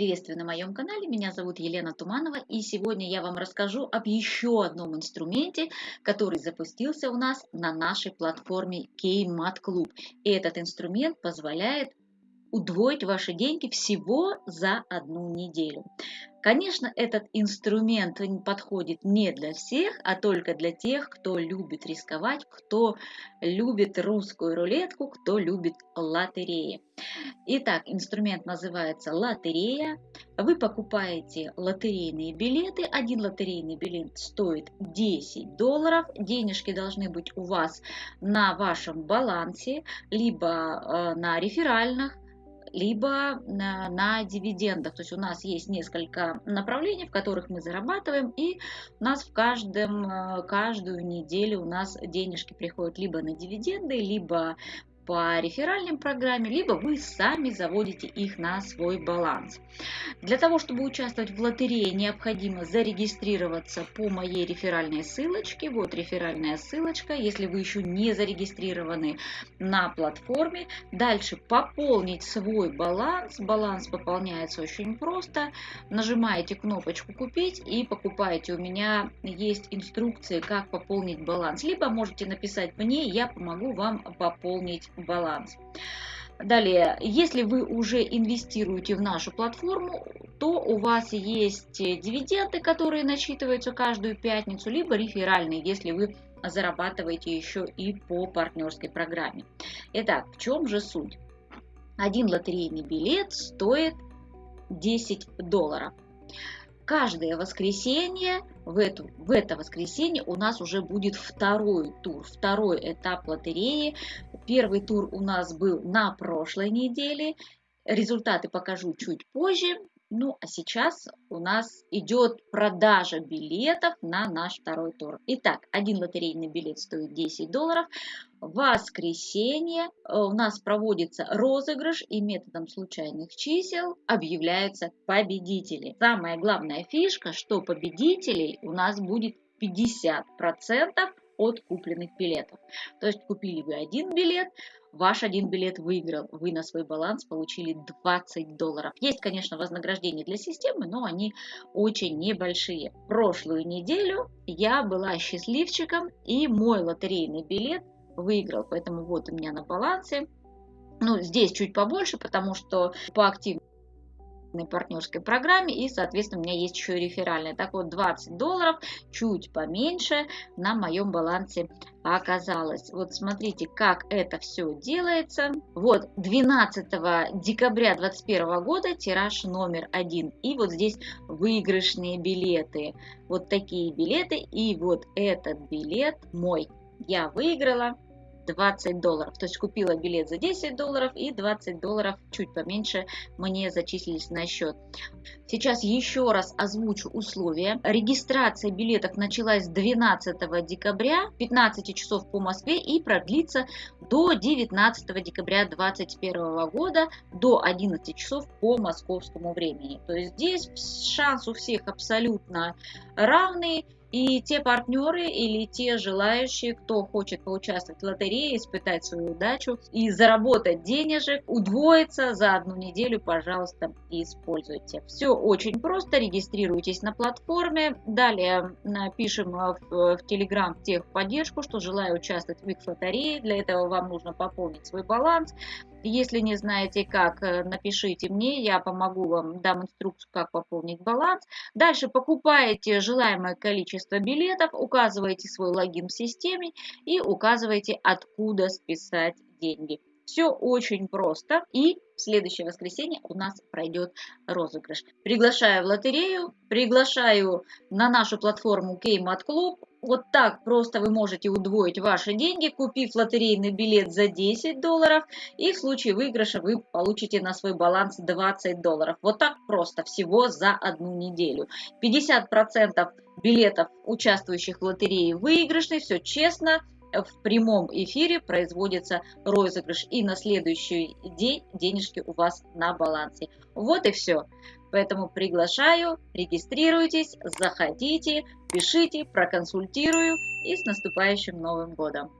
Приветствую на моем канале, меня зовут Елена Туманова и сегодня я вам расскажу об еще одном инструменте, который запустился у нас на нашей платформе Kmat Club. И этот инструмент позволяет удвоить ваши деньги всего за одну неделю. Конечно, этот инструмент подходит не для всех, а только для тех, кто любит рисковать, кто любит русскую рулетку, кто любит лотереи. Итак, инструмент называется лотерея. Вы покупаете лотерейные билеты. Один лотерейный билет стоит 10 долларов. Денежки должны быть у вас на вашем балансе, либо э, на реферальных, либо на, дивидендах. То есть у нас есть несколько направлений, в которых мы зарабатываем, и у нас в каждом, э, каждую неделю у нас денежки приходят либо на дивиденды, либо по реферальной программе, либо вы сами заводите их на свой баланс. Для того, чтобы участвовать в лотерее, необходимо зарегистрироваться по моей реферальной ссылочке. Вот реферальная ссылочка, если вы еще не зарегистрированы на платформе. Дальше пополнить свой баланс. Баланс пополняется очень просто. Нажимаете кнопочку «Купить» и покупаете. У меня есть инструкции, как пополнить баланс. Либо можете написать мне, я помогу вам пополнить баланс. Далее, если вы уже инвестируете в нашу платформу, то у вас есть дивиденды, которые насчитываются каждую пятницу, либо реферальные, если вы зарабатываете еще и по партнерской программе. Итак, в чем же суть? Один лотерейный билет стоит 10 долларов каждое воскресенье, в, эту, в это воскресенье у нас уже будет второй тур, второй этап лотереи. Первый тур у нас был на прошлой неделе. Результаты покажу чуть позже. Ну, а сейчас у нас идет продажа билетов на наш второй тур. Итак, один лотерейный билет стоит 10 долларов. Воскресенье э, у нас проводится розыгрыш и методом случайных чисел объявляются победители. Самая главная фишка, что победителей у нас будет 50% от купленных билетов. То есть купили вы один билет, Ваш один билет выиграл, вы на свой баланс получили 20 долларов. Есть, конечно, вознаграждения для системы, но они очень небольшие. Прошлую неделю я была счастливчиком, и мой лотерейный билет выиграл. Поэтому вот у меня на балансе. Ну, здесь чуть побольше, потому что по активности партнерской программе и, соответственно, у меня есть еще и реферальная. Так вот, 20 долларов, чуть поменьше на моем балансе оказалось. Вот смотрите, как это все делается. Вот 12 декабря 2021 года тираж номер один. И вот здесь выигрышные билеты. Вот такие билеты. И вот этот билет мой. Я выиграла 20 долларов. То есть купила билет за 10 долларов и 20 долларов чуть поменьше мне зачислились на счет. Сейчас еще раз озвучу условия. Регистрация билетов началась 12 декабря 15 часов по Москве и продлится до 19 декабря 2021 года до 11 часов по московскому времени. То есть здесь шанс у всех абсолютно равный. И те партнеры или те желающие, кто хочет поучаствовать в лотерее, испытать свою удачу и заработать денежек, удвоиться за одну неделю, пожалуйста, используйте. Все очень просто, регистрируйтесь на платформе. Далее пишем в, в Telegram в техподдержку, что желаю участвовать в их лотерее. Для этого вам нужно пополнить свой баланс. Если не знаете как, э, напишите мне, я помогу вам, дам инструкцию, как пополнить баланс. Дальше покупаете желаемое количество билетов, указываете свой логин в системе и указываете, откуда списать деньги. Все очень просто. И в следующее воскресенье у нас пройдет розыгрыш. Приглашаю в лотерею, приглашаю на нашу платформу Kmat Club. Вот так просто вы можете удвоить ваши деньги, купив лотерейный билет за 10 долларов. И в случае выигрыша вы получите на свой баланс 20 долларов. Вот так просто, всего за одну неделю. 50% билетов, участвующих в лотерее, выигрышные, все честно в прямом эфире производится розыгрыш. И на следующий день денежки у вас на балансе. Вот и все. Поэтому приглашаю, регистрируйтесь, заходите, пишите, проконсультирую и с наступающим Новым Годом!